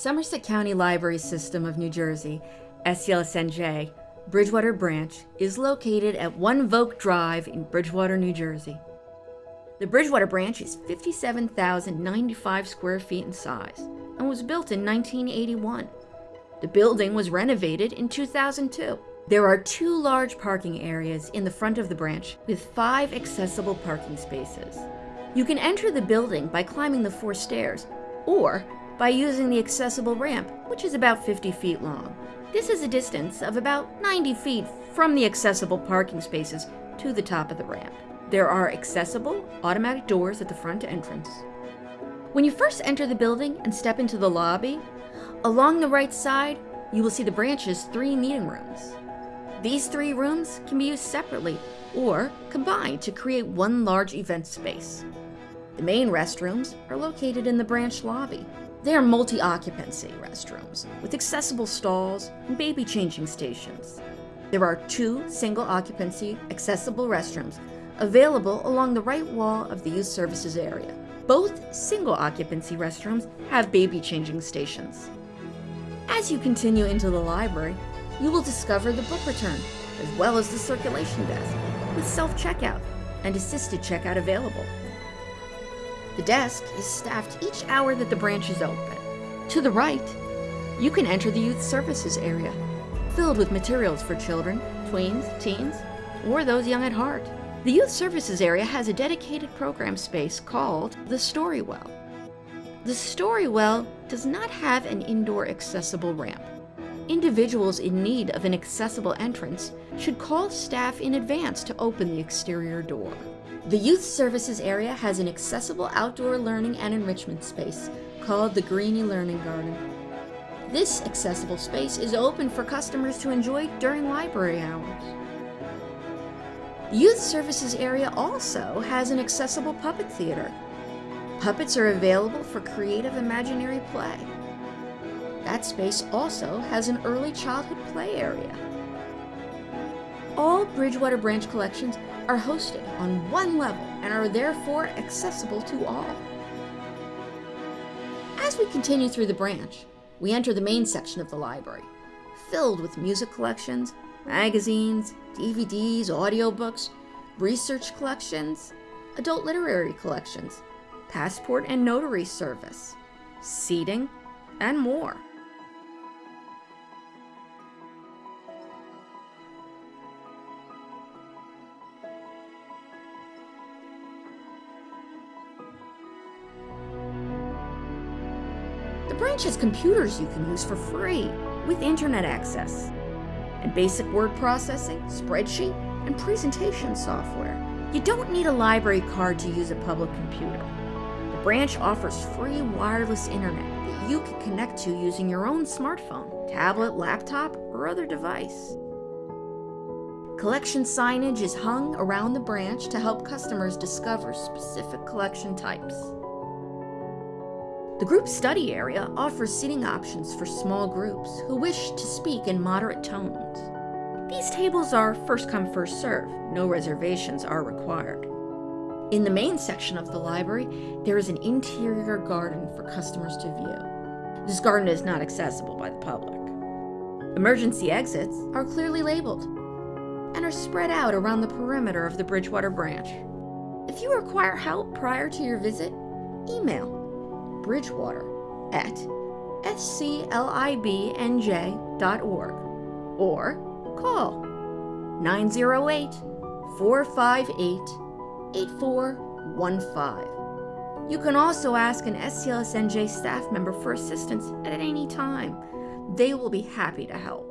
Somerset County Library System of New Jersey, SCLSNJ, Bridgewater Branch, is located at 1 Vogt Drive in Bridgewater, New Jersey. The Bridgewater Branch is 57,095 square feet in size and was built in 1981. The building was renovated in 2002. There are two large parking areas in the front of the branch with five accessible parking spaces. You can enter the building by climbing the four stairs or by using the accessible ramp, which is about 50 feet long. This is a distance of about 90 feet from the accessible parking spaces to the top of the ramp. There are accessible automatic doors at the front entrance. When you first enter the building and step into the lobby, along the right side, you will see the branch's three meeting rooms. These three rooms can be used separately or combined to create one large event space. The main restrooms are located in the branch lobby. They are multi-occupancy restrooms with accessible stalls and baby changing stations. There are two single occupancy accessible restrooms available along the right wall of the youth services area. Both single occupancy restrooms have baby changing stations. As you continue into the library, you will discover the book return, as well as the circulation desk, with self-checkout and assisted checkout available. The desk is staffed each hour that the branch is open. To the right, you can enter the youth services area, filled with materials for children, tweens, teens, or those young at heart. The youth services area has a dedicated program space called the Storywell. The Storywell does not have an indoor accessible ramp. Individuals in need of an accessible entrance should call staff in advance to open the exterior door. The Youth Services area has an accessible outdoor learning and enrichment space called the Greeny Learning Garden. This accessible space is open for customers to enjoy during library hours. The Youth Services area also has an accessible puppet theater. Puppets are available for creative imaginary play. That space also has an early childhood play area. All Bridgewater Branch collections are hosted on one level and are therefore accessible to all. As we continue through the branch, we enter the main section of the library, filled with music collections, magazines, DVDs, audiobooks, research collections, adult literary collections, passport and notary service, seating, and more. Branch has computers you can use for free with internet access, and basic word processing, spreadsheet, and presentation software. You don't need a library card to use a public computer. The branch offers free wireless internet that you can connect to using your own smartphone, tablet, laptop, or other device. Collection signage is hung around the branch to help customers discover specific collection types. The group study area offers seating options for small groups who wish to speak in moderate tones. These tables are first come, first serve. No reservations are required. In the main section of the library, there is an interior garden for customers to view. This garden is not accessible by the public. Emergency exits are clearly labeled and are spread out around the perimeter of the Bridgewater branch. If you require help prior to your visit, email bridgewater at sclibnj.org or call 908 458 8415. You can also ask an SCLSNJ staff member for assistance at any time. They will be happy to help.